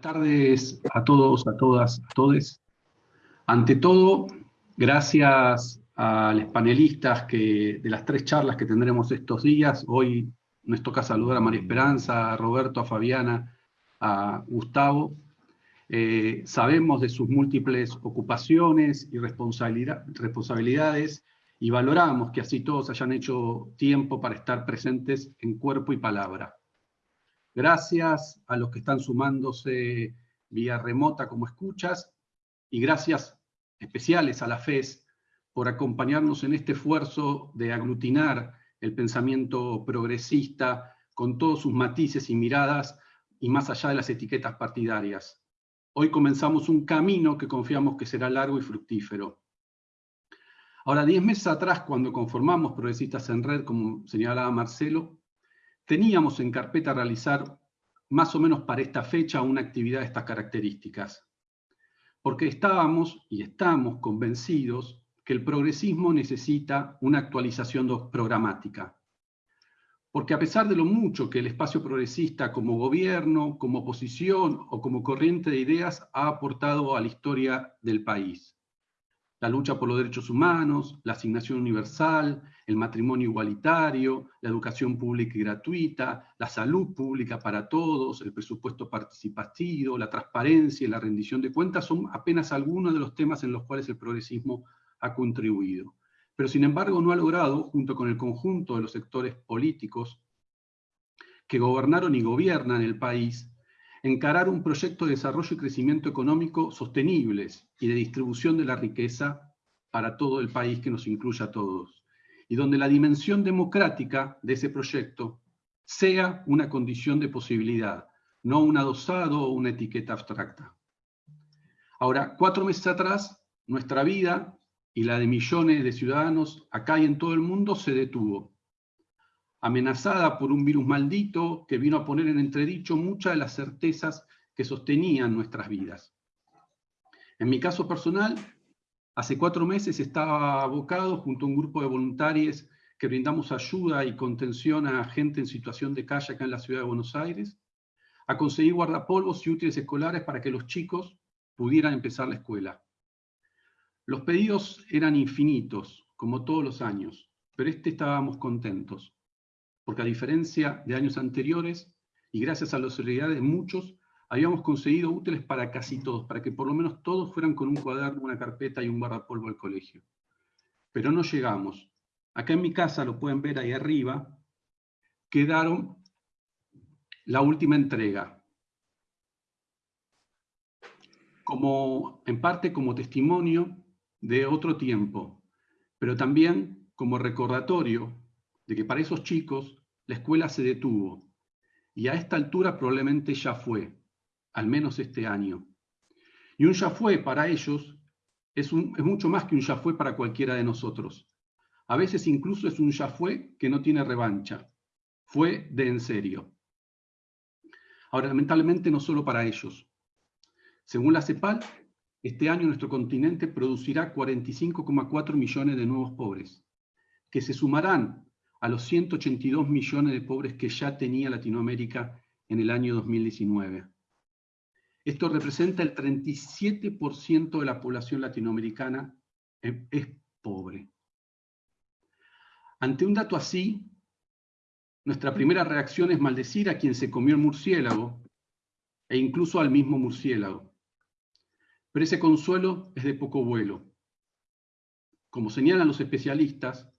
tardes a todos, a todas, a todos. Ante todo, gracias a los panelistas que, de las tres charlas que tendremos estos días. Hoy nos toca saludar a María Esperanza, a Roberto, a Fabiana, a Gustavo. Eh, sabemos de sus múltiples ocupaciones y responsabilidades y valoramos que así todos hayan hecho tiempo para estar presentes en cuerpo y palabra. Gracias a los que están sumándose vía remota como escuchas y gracias especiales a la FES por acompañarnos en este esfuerzo de aglutinar el pensamiento progresista con todos sus matices y miradas y más allá de las etiquetas partidarias. Hoy comenzamos un camino que confiamos que será largo y fructífero. Ahora, diez meses atrás, cuando conformamos Progresistas en Red, como señalaba Marcelo, teníamos en carpeta realizar más o menos para esta fecha una actividad de estas características, porque estábamos y estamos convencidos que el progresismo necesita una actualización programática. Porque a pesar de lo mucho que el espacio progresista como gobierno, como oposición o como corriente de ideas ha aportado a la historia del país, la lucha por los derechos humanos, la asignación universal, el matrimonio igualitario, la educación pública y gratuita, la salud pública para todos, el presupuesto participativo, la transparencia y la rendición de cuentas son apenas algunos de los temas en los cuales el progresismo ha contribuido. Pero sin embargo no ha logrado, junto con el conjunto de los sectores políticos que gobernaron y gobiernan el país, encarar un proyecto de desarrollo y crecimiento económico sostenibles y de distribución de la riqueza para todo el país que nos incluya a todos, y donde la dimensión democrática de ese proyecto sea una condición de posibilidad, no un adosado o una etiqueta abstracta. Ahora, cuatro meses atrás, nuestra vida y la de millones de ciudadanos acá y en todo el mundo se detuvo amenazada por un virus maldito que vino a poner en entredicho muchas de las certezas que sostenían nuestras vidas. En mi caso personal, hace cuatro meses estaba abocado junto a un grupo de voluntarios que brindamos ayuda y contención a gente en situación de calle acá en la ciudad de Buenos Aires, a conseguir guardapolvos y útiles escolares para que los chicos pudieran empezar la escuela. Los pedidos eran infinitos, como todos los años, pero este estábamos contentos porque a diferencia de años anteriores, y gracias a la solidaridad de muchos, habíamos conseguido útiles para casi todos, para que por lo menos todos fueran con un cuaderno, una carpeta y un guardapolvo al colegio. Pero no llegamos. Acá en mi casa, lo pueden ver ahí arriba, quedaron la última entrega. Como, en parte como testimonio de otro tiempo, pero también como recordatorio de que para esos chicos la escuela se detuvo y a esta altura probablemente ya fue, al menos este año. Y un ya fue para ellos es, mucho más que un ya fue para cualquiera de nosotros. A veces incluso es un ya fue que no tiene revancha. Fue de en serio. Ahora, lamentablemente no solo para ellos. Según la CEPAL, este año nuestro continente producirá 45,4 millones de nuevos pobres, que se sumarán a los 182 millones de pobres que ya tenía Latinoamérica en el año 2019. Esto representa el 37% de la población latinoamericana es pobre. Ante un dato así, nuestra primera reacción es maldecir a quien se comió el murciélago e incluso al mismo murciélago. Pero ese consuelo es de poco vuelo. Como señalan los especialistas,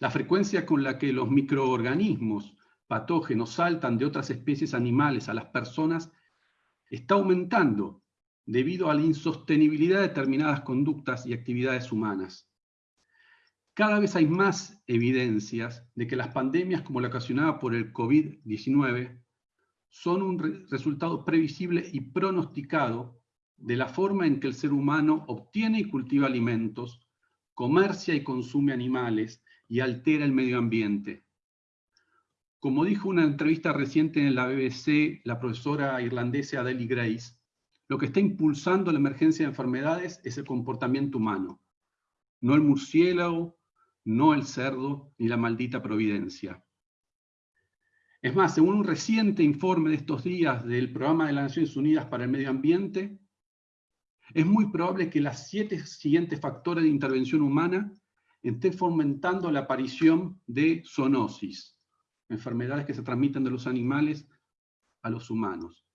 la frecuencia con la que los microorganismos patógenos saltan de otras especies animales a las personas está aumentando debido a la insostenibilidad de determinadas conductas y actividades humanas. Cada vez hay más evidencias de que las pandemias como la ocasionada por el COVID-19 son un resultado previsible y pronosticado de la forma en que el ser humano obtiene y cultiva alimentos, comercia y consume animales, y altera el medio ambiente. Como dijo una entrevista reciente en la BBC la profesora irlandesa Adele Grace, lo que está impulsando la emergencia de enfermedades es el comportamiento humano, no el murciélago, no el cerdo, ni la maldita providencia. Es más, según un reciente informe de estos días del Programa de las Naciones Unidas para el Medio Ambiente, es muy probable que las siete siguientes factores de intervención humana estén fomentando la aparición de zoonosis, enfermedades que se transmiten de los animales a los humanos.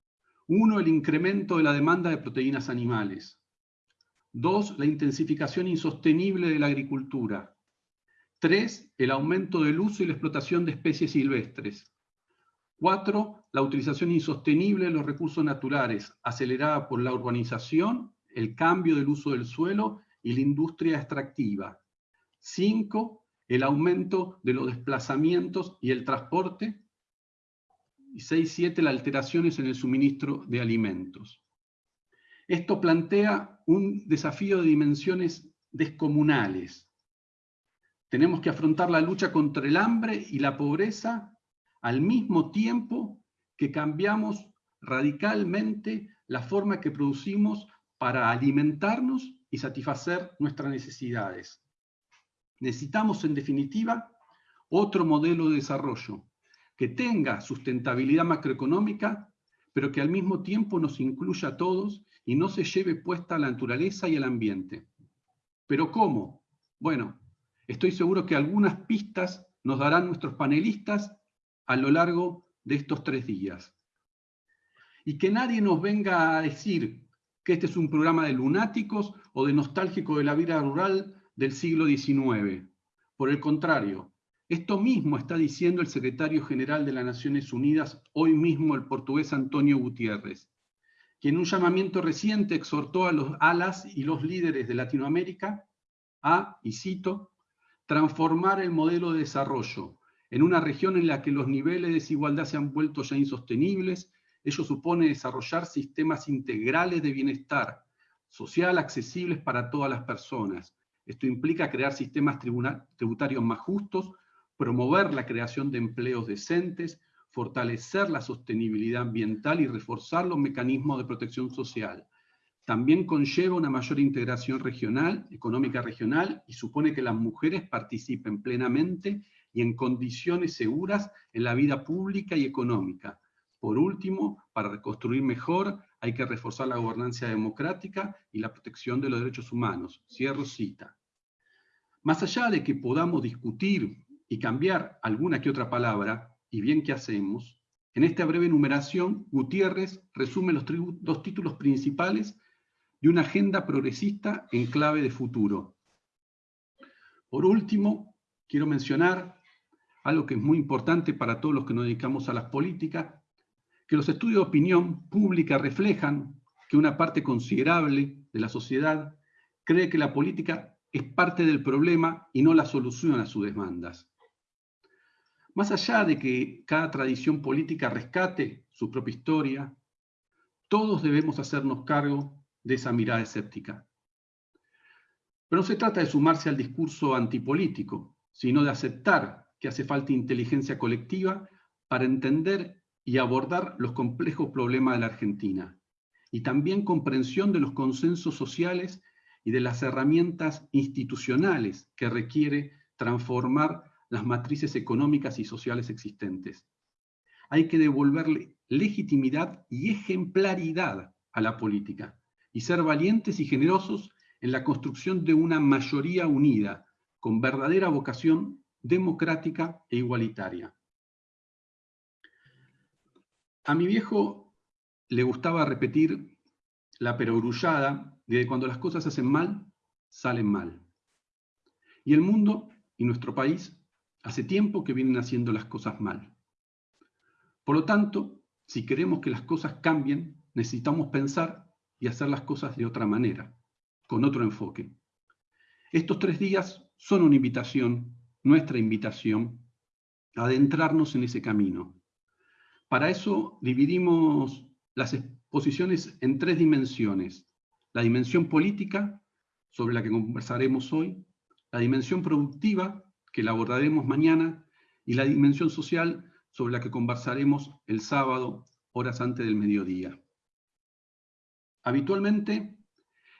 Uno, el incremento de la demanda de proteínas animales. Dos, la intensificación insostenible de la agricultura. Tres, el aumento del uso y la explotación de especies silvestres. Cuatro, la utilización insostenible de los recursos naturales, acelerada por la urbanización, el cambio del uso del suelo y la industria extractiva. Cinco, el aumento de los desplazamientos y el transporte. Y seis, siete, las alteraciones en el suministro de alimentos. Esto plantea un desafío de dimensiones descomunales. Tenemos que afrontar la lucha contra el hambre y la pobreza al mismo tiempo que cambiamos radicalmente la forma que producimos para alimentarnos y satisfacer nuestras necesidades. Necesitamos, en definitiva, otro modelo de desarrollo que tenga sustentabilidad macroeconómica, pero que al mismo tiempo nos incluya a todos y no se lleve puesta a la naturaleza y el ambiente. ¿Pero cómo? Bueno, estoy seguro que algunas pistas nos darán nuestros panelistas a lo largo de estos tres días. Y que nadie nos venga a decir que este es un programa de lunáticos o de nostálgico de la vida rural del siglo XIX. Por el contrario, esto mismo está diciendo el secretario general de las Naciones Unidas, hoy mismo el portugués Antonio Gutiérrez, quien en un llamamiento reciente exhortó a los alas y los líderes de Latinoamérica a, y cito, transformar el modelo de desarrollo en una región en la que los niveles de desigualdad se han vuelto ya insostenibles, ello supone desarrollar sistemas integrales de bienestar social accesibles para todas las personas. Esto implica crear sistemas tributarios más justos, promover la creación de empleos decentes, fortalecer la sostenibilidad ambiental y reforzar los mecanismos de protección social. También conlleva una mayor integración regional, económica regional, y supone que las mujeres participen plenamente y en condiciones seguras en la vida pública y económica. Por último, para reconstruir mejor, hay que reforzar la gobernanza democrática y la protección de los derechos humanos. Cierro cita. Más allá de que podamos discutir y cambiar alguna que otra palabra, y bien que hacemos, en esta breve enumeración, Gutiérrez resume los dos títulos principales de una agenda progresista en clave de futuro. Por último, quiero mencionar algo que es muy importante para todos los que nos dedicamos a las políticas, que los estudios de opinión pública reflejan que una parte considerable de la sociedad cree que la política es parte del problema y no la solución a sus demandas. Más allá de que cada tradición política rescate su propia historia, todos debemos hacernos cargo de esa mirada escéptica. Pero no se trata de sumarse al discurso antipolítico, sino de aceptar que hace falta inteligencia colectiva para entender y abordar los complejos problemas de la Argentina, y también comprensión de los consensos sociales y de las herramientas institucionales que requiere transformar las matrices económicas y sociales existentes. Hay que devolverle legitimidad y ejemplaridad a la política y ser valientes y generosos en la construcción de una mayoría unida, con verdadera vocación democrática e igualitaria. A mi viejo le gustaba repetir la perogrullada de que cuando las cosas se hacen mal, salen mal. Y el mundo y nuestro país hace tiempo que vienen haciendo las cosas mal. Por lo tanto, si queremos que las cosas cambien, necesitamos pensar y hacer las cosas de otra manera, con otro enfoque. Estos tres días son una invitación nuestra invitación a adentrarnos en ese camino. Para eso dividimos las exposiciones en tres dimensiones. La dimensión política, sobre la que conversaremos hoy, la dimensión productiva, que la abordaremos mañana, y la dimensión social, sobre la que conversaremos el sábado, horas antes del mediodía. Habitualmente,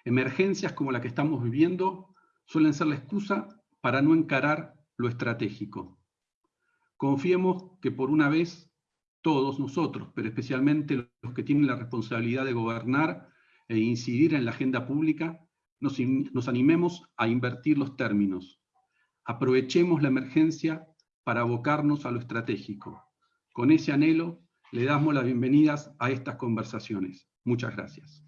emergencias como la que estamos viviendo suelen ser la excusa para no encarar lo estratégico. Confiemos que por una vez todos nosotros, pero especialmente los que tienen la responsabilidad de gobernar e incidir en la agenda pública, nos, nos animemos a invertir los términos. Aprovechemos la emergencia para abocarnos a lo estratégico. Con ese anhelo, le damos las bienvenidas a estas conversaciones. Muchas gracias.